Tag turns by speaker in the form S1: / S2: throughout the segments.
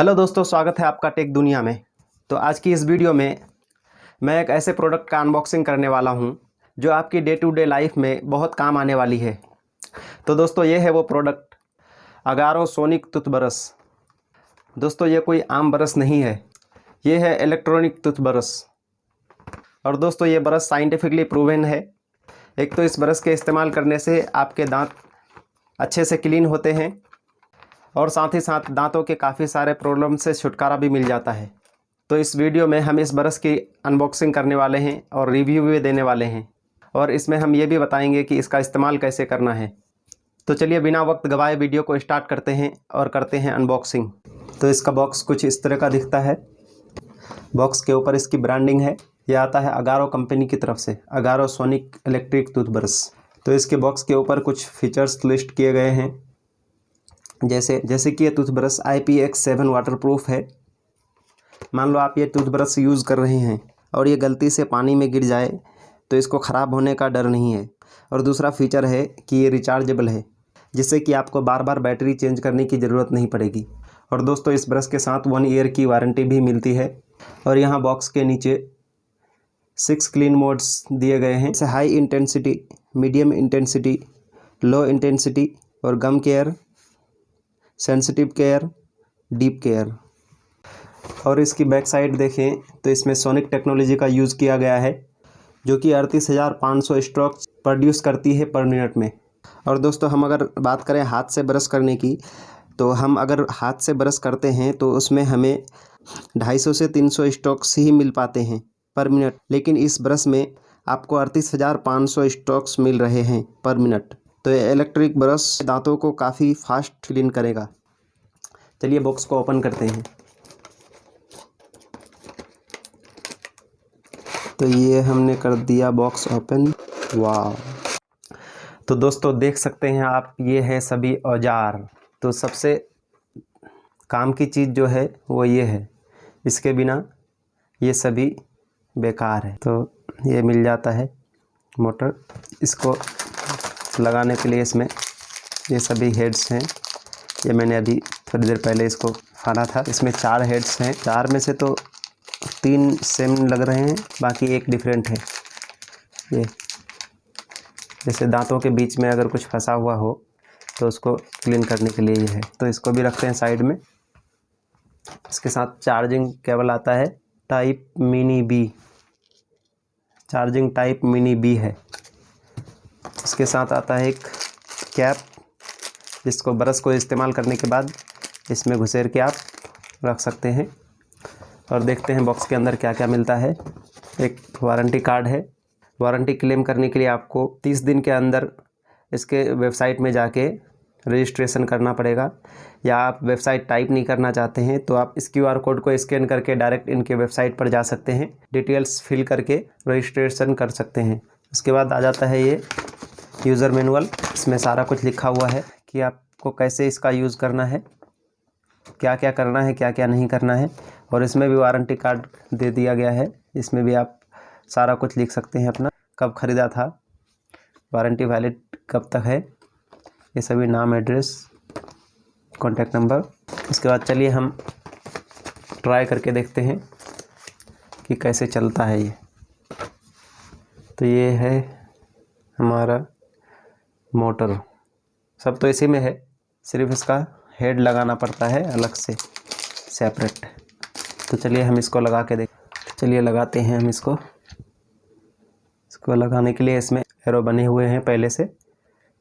S1: Hello दोस्तों, स्वागत है आपका टेक दुनिया में। तो आज की इस वीडियो में मैं एक ऐसे प्रोडक्ट का अनबॉक्सिंग करने वाला हूँ, जो आपकी डे टू डे लाइफ में बहुत काम आने वाली है। तो दोस्तों, ये है वो प्रोडक्ट अगारो सोनिक टूथब्रश दोस्तों, ये कोई आम ब्रश नहीं है, ये है इलेक्ट्रॉनिक टूथब्रश और दोस्तों, ये ब्रश साइंटिफिकली प्रूवन है। एक तो इस ब्रश के इस्तेमाल करने से आपके दांत अच्छे से क्लीन होते हैं और साथ ही साथ दांतों के काफ़ी सारे प्रॉब्लम से छुटकारा भी मिल जाता है। तो इस वीडियो में हम इस ब्रश की अनबॉक्सिंग करने वाले हैं और रिव्यू भी देने वाले हैं। और इसमें हम ये भी बताएँगे कि इसका इस्तेमाल कैसे करना है। तो चलिए बिना वक्त गवाए वीडियो को स्टार्ट करते हैं और करते हैं अनबॉक्सिंग तो इसका बॉक्स कुछ इस तरह का दिखता है। बॉक्स के ऊपर इसकी ब्रांडिंग है। यह आता है अगारो कंपनी की तरफ़ से। अगारो सोनिक इलेक्ट्रिक टूथब्रश तो इसके बॉक्स के ऊपर कुछ फीचर्स लिस्ट किए गए हैं। जैसे जैसे कि ये toothbrush I P X seven water proof है। मान लो आप ये टूथब्रश यूज़ कर रहे हैं और ये गलती से पानी में गिर जाए तो इसको ख़राब होने का डर नहीं है। और दूसरा फीचर है कि ये रिचार्जेबल है, जिससे कि आपको बार बार बैटरी चेंज करने की ज़रूरत नहीं पड़ेगी। और दोस्तों, इस ब्रश के साथ वन ईयर की वारंटी भी मिलती है। और यहाँ बॉक्स के नीचे सिक्स क्लीन मोड्स दिए गए हैं। जैसे high intensity medium intensity low intensity और gum care sensitive care, deep care. और इसकी बैक साइड देखें तो इसमें सोनिक टेक्नोलॉजी का यूज़ किया गया है, जो कि अड़तीस हज़ार पाँच सौ स्ट्रोक प्रोड्यूस करती है पर मिनट में। और दोस्तों, हम अगर बात करें हाथ से ब्रश करने की तो हम अगर हाथ से ब्रश करते हैं तो उसमें हमें ढाई सौ से तीन सौ स्टॉक्स ही मिल पाते हैं पर मिनट। लेकिन इस ब्रश में आपको अड़तीस हज़ार पाँच सौ स्टॉक्स मिल रहे हैं पर मिनट। तो ये इलेक्ट्रिक ब्रश दांतों को काफ़ी फास्ट क्लीन करेगा। चलिए बॉक्स को ओपन करते हैं। तो ये हमने कर दिया बॉक्स ओपन वाह तो दोस्तों, देख सकते हैं आप, ये है सभी औज़ार। तो सबसे काम की चीज़ जो है, वो ये है। इसके बिना ये सभी बेकार है। तो ये मिल जाता है मोटर। इसको लगाने के लिए इसमें ये सभी हेड्स हैं। ये मैंने अभी थोड़ी देर पहले इसको फाड़ा था। इसमें चार हेड्स हैं। चार में से तो तीन सेम लग रहे हैं, बाकी एक डिफरेंट है। ये, जैसे दांतों के बीच में अगर कुछ फंसा हुआ हो तो उसको क्लीन करने के लिए ये है। तो इसको भी रखते हैं साइड में। इसके साथ चार्जिंग केबल आता है। Type mini B charging type mini B है। इसके साथ आता है एक कैप, जिसको ब्रश को इस्तेमाल करने के बाद इसमें घुसेर के आप रख सकते हैं। और देखते हैं बॉक्स के अंदर क्या क्या मिलता है। एक वारंटी कार्ड है। वारंटी क्लेम करने के लिए आपको तीस दिन के अंदर इसके वेबसाइट में जाके रजिस्ट्रेशन करना पड़ेगा। या आप वेबसाइट टाइप नहीं करना चाहते हैं तो आप इस क्यू आर कोड को स्कैन करके डायरेक्ट इनके वेबसाइट पर जा सकते हैं। डिटेल्स फिल करके रजिस्ट्रेशन कर सकते हैं। उसके बाद आ जाता है ये यूज़र मैनुअल, इसमें सारा कुछ लिखा हुआ है कि आपको कैसे इसका यूज़ करना है क्या क्या करना है क्या क्या नहीं करना है, और इसमें भी वारंटी कार्ड दे दिया गया है। इसमें भी आप सारा कुछ लिख सकते हैं अपना, कब ख़रीदा था, वारंटी वैलिड कब तक है, ये सभी नाम, एड्रेस, कॉन्टैक्ट नंबर। उसके बाद चलिए हम ट्राई करके देखते हैं कि कैसे चलता है ये। तो ये है हमारा मोटर। सब तो इसी में है। सिर्फ़ इसका हेड लगाना पड़ता है अलग से सेपरेट तो चलिए हम इसको लगा के देख चलिए लगाते हैं हम इसको। इसको लगाने के लिए इसमें एरो बने हुए हैं पहले से।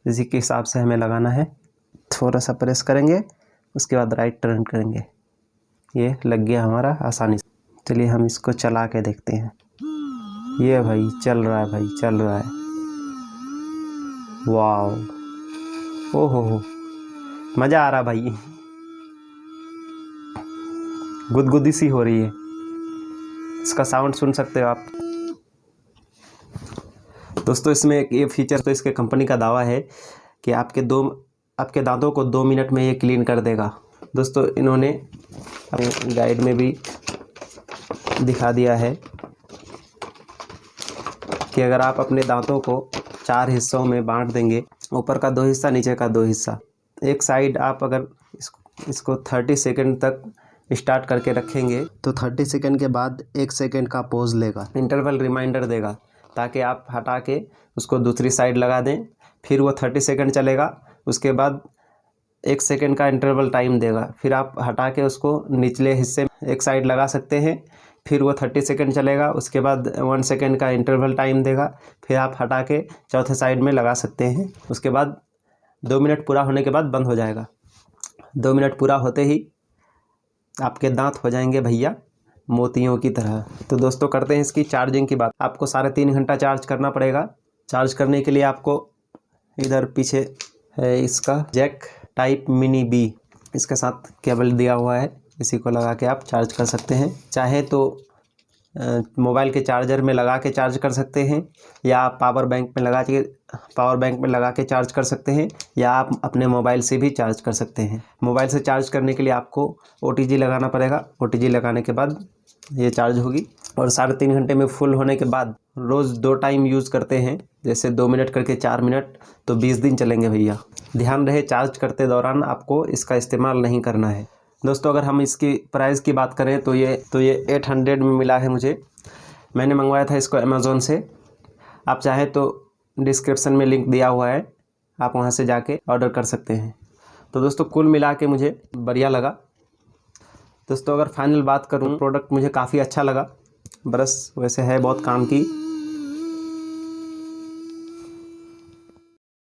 S1: इसी के हिसाब से हमें लगाना है। थोड़ा सा प्रेस करेंगे, उसके बाद राइट टर्न करेंगे। ये लग गया हमारा आसानी से। चलिए हम इसको चला के देखते हैं। ये भाई, चल रहा है भाई, चल रहा है। वाह ओ हो हो मज़ा आ रहा भाई। गुदगुदी सी हो रही है। इसका साउंड सुन सकते हो आप। दोस्तों, इसमें एक ये फीचर तो इसके कंपनी का दावा है कि आपके दो, आपके दांतों को दो मिनट में ये क्लीन कर देगा। दोस्तों, इन्होंने अपने गाइड में भी दिखा दिया है कि अगर आप अपने दांतों को चार हिस्सों में बांट देंगे। ऊपर का दो हिस्सा, नीचे का दो हिस्सा। एक साइड आप अगर इसको इसको थर्टी सेकेंड तक स्टार्ट करके रखेंगे तो थर्टी सेकेंड के बाद एक सेकेंड का पोज लेगा। इंटरवल रिमाइंडर देगा, ताकि आप हटा के उसको दूसरी साइड लगा दें। फिर वो थर्टी सेकेंड चलेगा, उसके बाद एक सेकेंड का इंटरवल टाइम देगा। फिर आप हटा के उसको निचले हिस्से में एक साइड लगा सकते हैं। फिर वो थर्टी सेकेंड चलेगा, उसके बाद वन सेकेंड का इंटरवल टाइम देगा, फिर आप हटा के चौथे साइड में लगा सकते हैं। उसके बाद दो मिनट पूरा होने के बाद बंद हो जाएगा। दो मिनट पूरा होते ही आपके दांत हो जाएँगे भैया मोतियों की तरह। तो दोस्तों करते हैं इसकी चार्जिंग की बात। आपको साढ़े तीन घंटा चार्ज करना पड़ेगा। चार्ज करने के लिए आपको इधर पीछे है इसका जैक टाइप मिनी बी इसके साथ केबल दिया हुआ है। इसी को लगा के आप चार्ज कर सकते हैं। चाहे तो मोबाइल के चार्जर में लगा के चार्ज कर सकते हैं, या आप पावर बैंक में लगा के, पावर बैंक में लगा के चार्ज कर सकते हैं, या आप अपने मोबाइल से भी चार्ज कर सकते हैं। मोबाइल से चार्ज करने के लिए आपको ओटीजी लगाना पड़ेगा। ओटीजी लगाने के बाद ये चार्ज होगी, और साढ़े तीन घंटे में फुल होने के बाद रोज़ दो टाइम यूज़ करते हैं, जैसे दो मिनट करके चार मिनट तो बीस दिन चलेंगे भैया। ध्यान रहे, चार्ज करते दौरान आपको इसका इस्तेमाल नहीं करना है। दोस्तों, अगर हम इसकी प्राइस की बात करें तो ये तो ये एट हंड्रेड में मिला है मुझे। मैंने मंगवाया था इसको अमेज़ोन से। आप चाहें तो डिस्क्रिप्सन में लिंक दिया हुआ है। आप वहाँ से जाके ऑर्डर कर सकते हैं। तो दोस्तों, कुल मिला के मुझे बढ़िया लगा। दोस्तों, अगर फाइनल बात करूँ प्रोडक्ट मुझे काफ़ी अच्छा लगा। ब्रश वैसे है बहुत काम की।